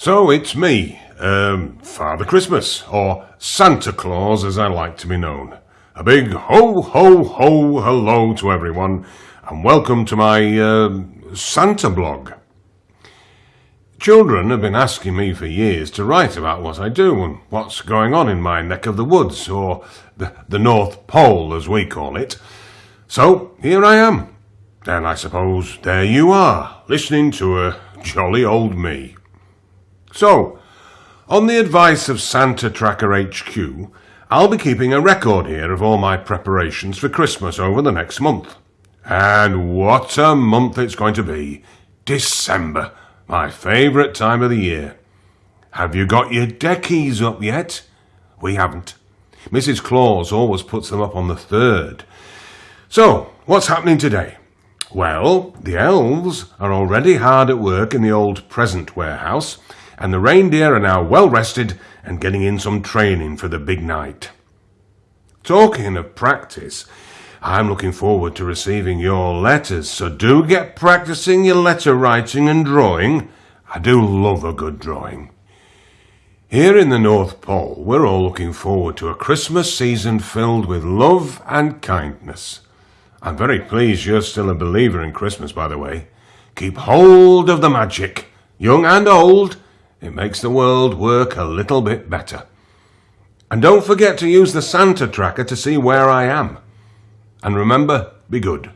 So it's me, um, Father Christmas, or Santa Claus as I like to be known. A big ho, ho, ho, hello to everyone, and welcome to my uh, Santa blog. Children have been asking me for years to write about what I do and what's going on in my neck of the woods, or the, the North Pole as we call it. So here I am. And I suppose there you are, listening to a jolly old me. So, on the advice of Santa Tracker HQ, I'll be keeping a record here of all my preparations for Christmas over the next month. And what a month it's going to be! December, my favourite time of the year. Have you got your deckies up yet? We haven't. Mrs. Claus always puts them up on the third. So, what's happening today? Well, the elves are already hard at work in the old present warehouse, and the reindeer are now well rested and getting in some training for the big night. Talking of practice, I'm looking forward to receiving your letters, so do get practicing your letter writing and drawing. I do love a good drawing. Here in the North Pole, we're all looking forward to a Christmas season filled with love and kindness. I'm very pleased you're still a believer in Christmas, by the way. Keep hold of the magic, young and old. It makes the world work a little bit better. And don't forget to use the Santa tracker to see where I am. And remember, be good.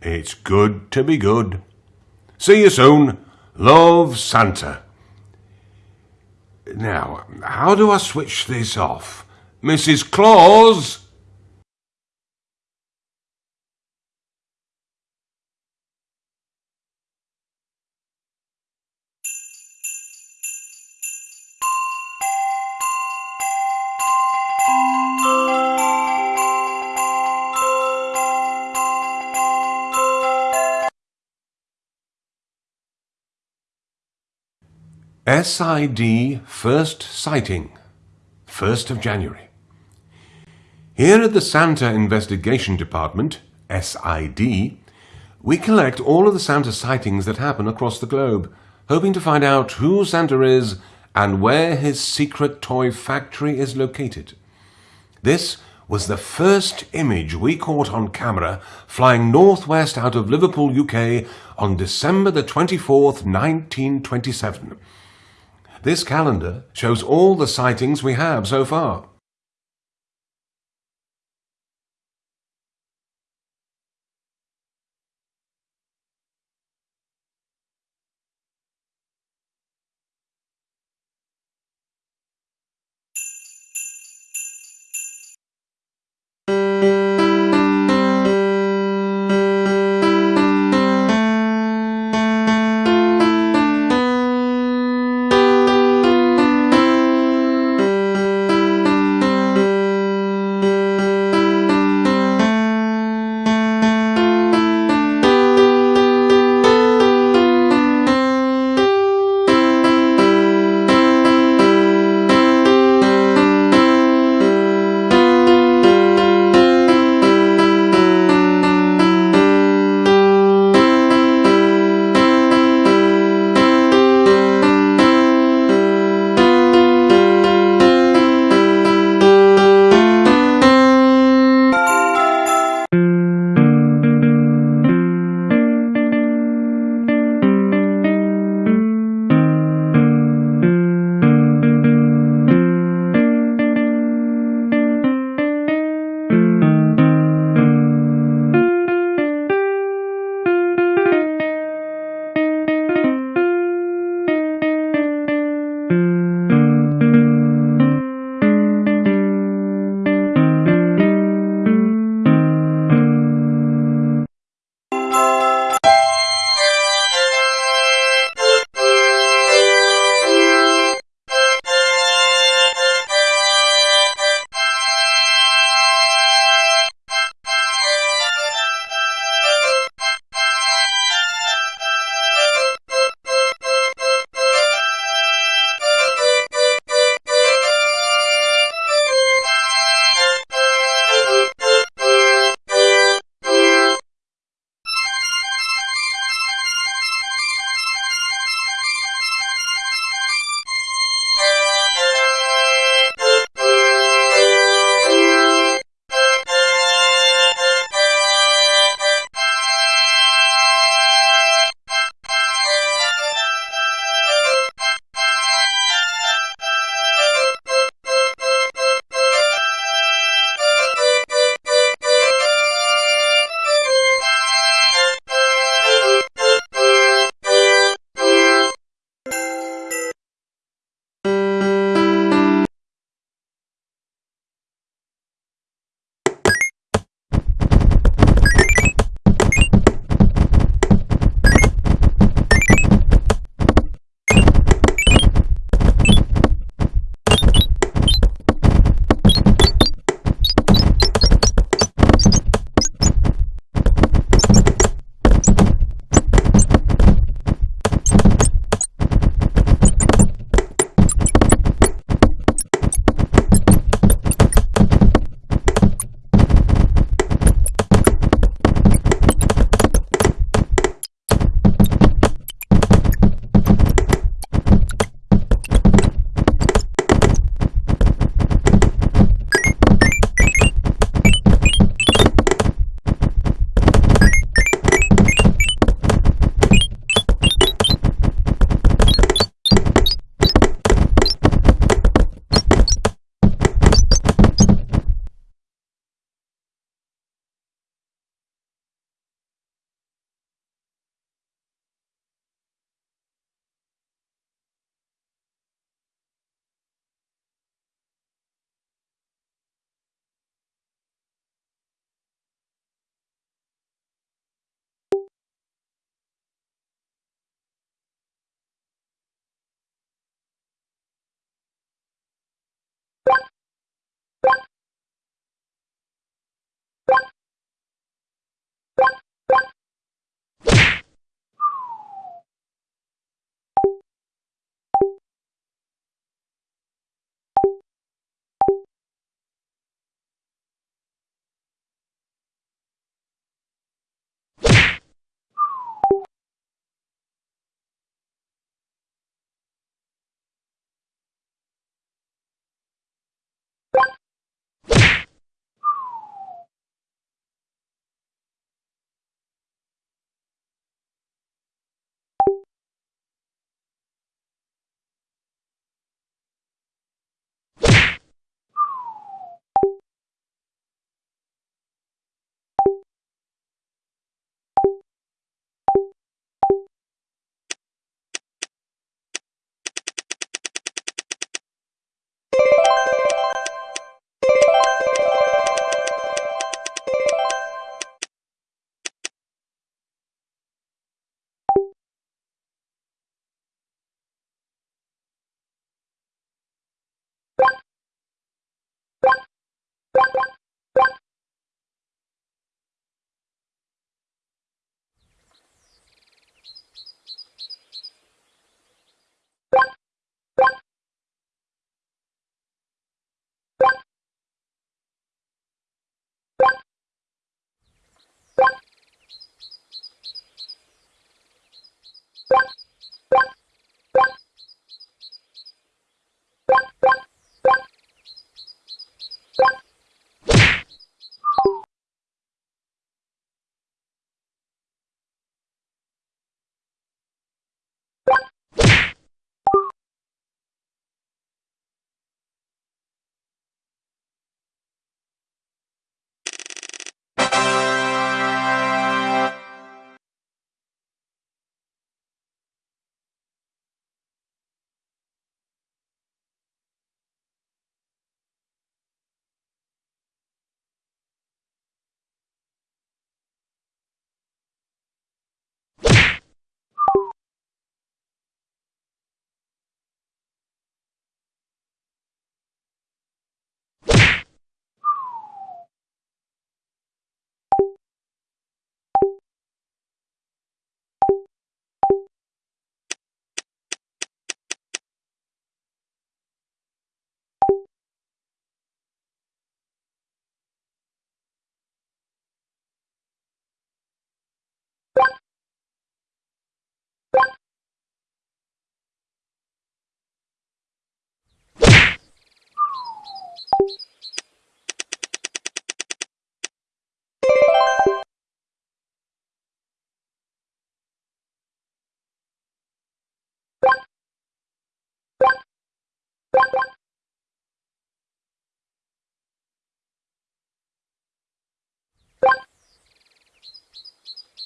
It's good to be good. See you soon. Love, Santa. Now, how do I switch this off? Mrs. Claus? SID First Sighting, 1st of January. Here at the Santa Investigation Department, SID, we collect all of the Santa sightings that happen across the globe, hoping to find out who Santa is and where his secret toy factory is located. This was the first image we caught on camera flying northwest out of Liverpool, UK on December the 24th, 1927. This calendar shows all the sightings we have so far.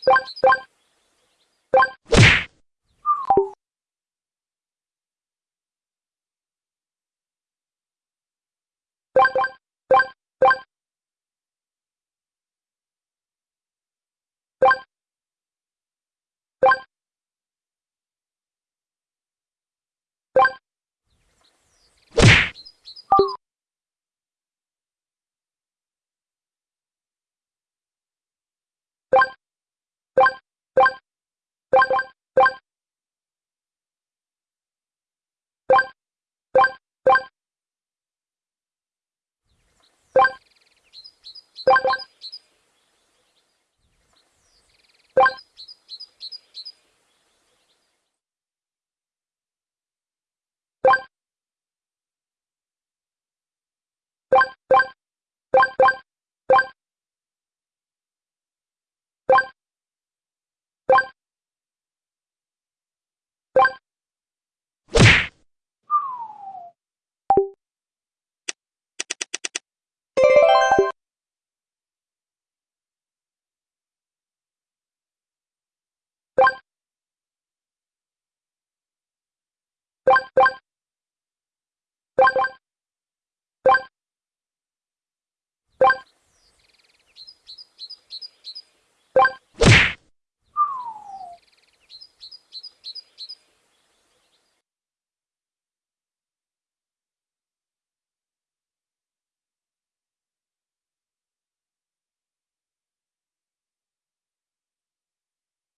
What? You